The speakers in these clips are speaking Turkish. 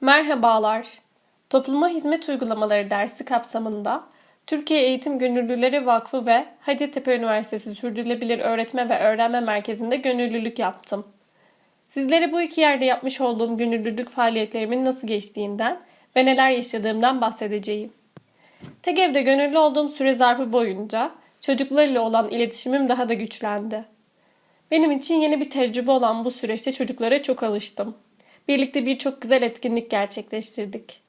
Merhabalar. Topluma Hizmet Uygulamaları dersi kapsamında Türkiye Eğitim Gönüllüleri Vakfı ve Hacettepe Üniversitesi Sürdürülebilir Öğretme ve Öğrenme Merkezi'nde gönüllülük yaptım. Sizlere bu iki yerde yapmış olduğum gönüllülük faaliyetlerimin nasıl geçtiğinden ve neler yaşadığımdan bahsedeceğim. TEGEV'de gönüllü olduğum süre zarfı boyunca çocuklarla olan iletişimim daha da güçlendi. Benim için yeni bir tecrübe olan bu süreçte çocuklara çok alıştım. Birlikte birçok güzel etkinlik gerçekleştirdik.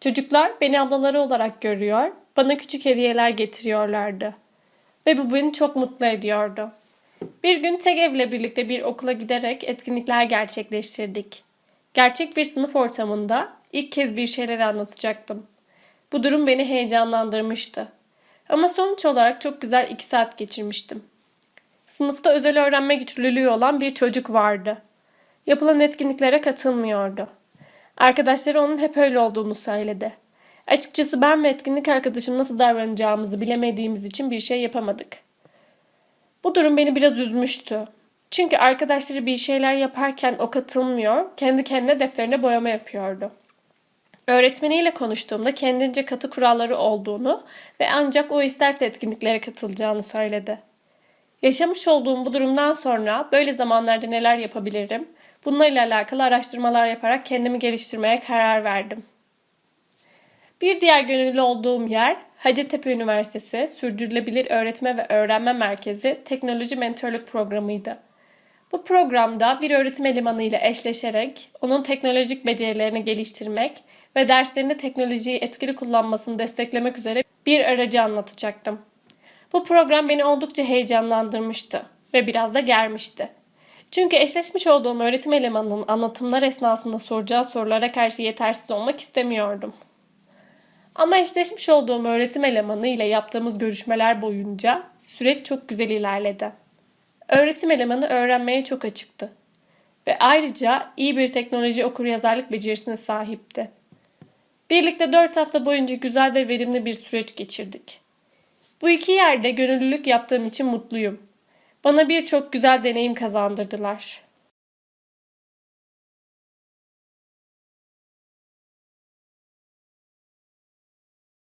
Çocuklar beni ablaları olarak görüyor, bana küçük hediyeler getiriyorlardı. Ve bu beni çok mutlu ediyordu. Bir gün TEGEV'le birlikte bir okula giderek etkinlikler gerçekleştirdik. Gerçek bir sınıf ortamında ilk kez bir şeyler anlatacaktım. Bu durum beni heyecanlandırmıştı. Ama sonuç olarak çok güzel iki saat geçirmiştim. Sınıfta özel öğrenme güçlülüğü olan bir çocuk vardı. Yapılan etkinliklere katılmıyordu. Arkadaşları onun hep öyle olduğunu söyledi. Açıkçası ben ve etkinlik arkadaşım nasıl davranacağımızı bilemediğimiz için bir şey yapamadık. Bu durum beni biraz üzmüştü. Çünkü arkadaşları bir şeyler yaparken o katılmıyor, kendi kendine defterine boyama yapıyordu. Öğretmeniyle konuştuğumda kendince katı kuralları olduğunu ve ancak o isterse etkinliklere katılacağını söyledi. Yaşamış olduğum bu durumdan sonra böyle zamanlarda neler yapabilirim? Bunlarla alakalı araştırmalar yaparak kendimi geliştirmeye karar verdim. Bir diğer gönüllü olduğum yer Hacettepe Üniversitesi Sürdürülebilir Öğretme ve Öğrenme Merkezi Teknoloji Mentorluk Programı'ydı. Bu programda bir öğretim elemanı ile eşleşerek onun teknolojik becerilerini geliştirmek ve derslerinde teknolojiyi etkili kullanmasını desteklemek üzere bir aracı anlatacaktım. Bu program beni oldukça heyecanlandırmıştı ve biraz da germişti. Çünkü eşleşmiş olduğum öğretim elemanının anlatımlar esnasında soracağı sorulara karşı yetersiz olmak istemiyordum. Ama eşleşmiş olduğum öğretim elemanı ile yaptığımız görüşmeler boyunca süreç çok güzel ilerledi. Öğretim elemanı öğrenmeye çok açıktı ve ayrıca iyi bir teknoloji okuryazarlık becerisine sahipti. Birlikte 4 hafta boyunca güzel ve verimli bir süreç geçirdik. Bu iki yerde gönüllülük yaptığım için mutluyum. Bana birçok güzel deneyim kazandırdılar.